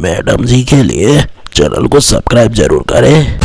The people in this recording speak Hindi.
मैडम जी के लिए चैनल को सब्सक्राइब ज़रूर करें।